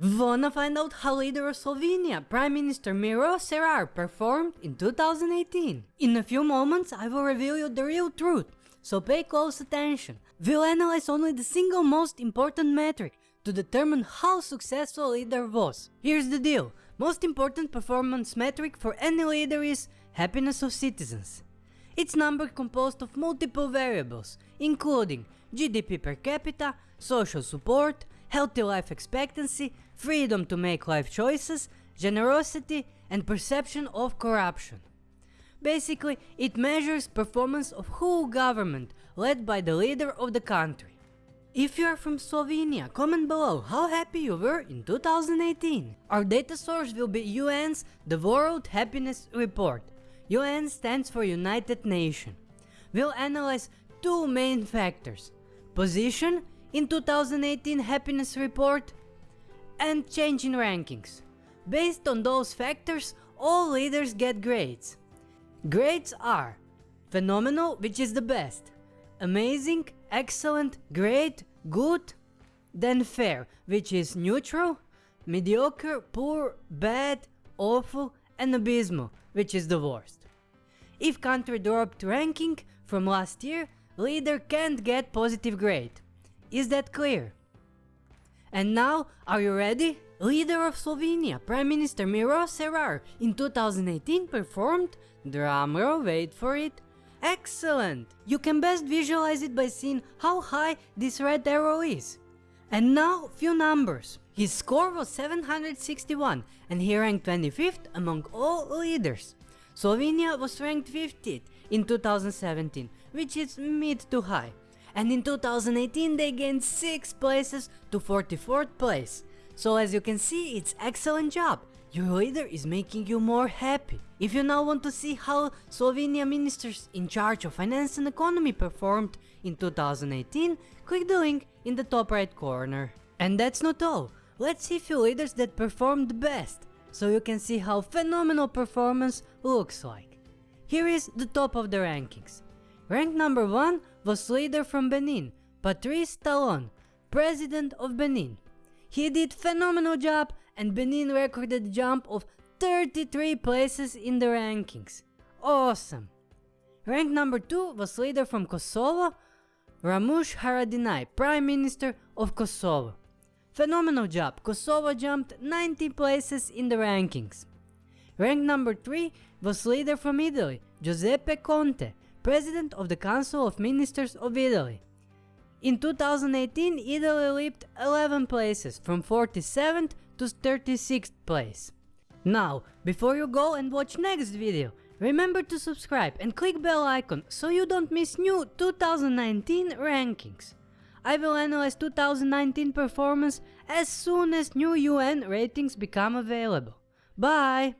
Wanna find out how leader of Slovenia, Prime Minister Miro Cerar performed in 2018? In a few moments I will reveal you the real truth, so pay close attention. We'll analyze only the single most important metric to determine how successful a leader was. Here's the deal, most important performance metric for any leader is happiness of citizens. It's number composed of multiple variables, including GDP per capita, social support, healthy life expectancy, freedom to make life choices, generosity and perception of corruption. Basically, it measures performance of whole government led by the leader of the country. If you are from Slovenia, comment below how happy you were in 2018. Our data source will be UN's The World Happiness Report. UN stands for United Nations. We'll analyze two main factors. Position in 2018 happiness report and change in rankings. Based on those factors, all leaders get grades. Grades are phenomenal, which is the best, amazing, excellent, great, good, then fair, which is neutral, mediocre, poor, bad, awful, and abysmal, which is the worst. If country dropped ranking from last year, leader can't get positive grade. Is that clear? And now, are you ready? Leader of Slovenia, Prime Minister Miro Cerar in 2018 performed, drumroll wait for it, excellent! You can best visualize it by seeing how high this red arrow is. And now, few numbers. His score was 761 and he ranked 25th among all leaders. Slovenia was ranked 50th in 2017, which is mid to high and in 2018 they gained 6 places to 44th place. So as you can see, it's excellent job. Your leader is making you more happy. If you now want to see how Slovenia ministers in charge of finance and economy performed in 2018, click the link in the top right corner. And that's not all. Let's see few leaders that performed best, so you can see how phenomenal performance looks like. Here is the top of the rankings. Rank number 1 was leader from Benin, Patrice Talon, president of Benin. He did phenomenal job and Benin recorded jump of 33 places in the rankings. Awesome! Rank number 2 was leader from Kosovo, Ramush Haradinaj, Prime Minister of Kosovo. Phenomenal job, Kosovo jumped 90 places in the rankings. Rank number 3 was leader from Italy, Giuseppe Conte, President of the Council of Ministers of Italy. In 2018, Italy leaped 11 places from 47th to 36th place. Now, before you go and watch next video, remember to subscribe and click bell icon so you don't miss new 2019 rankings. I will analyze 2019 performance as soon as new UN ratings become available. Bye!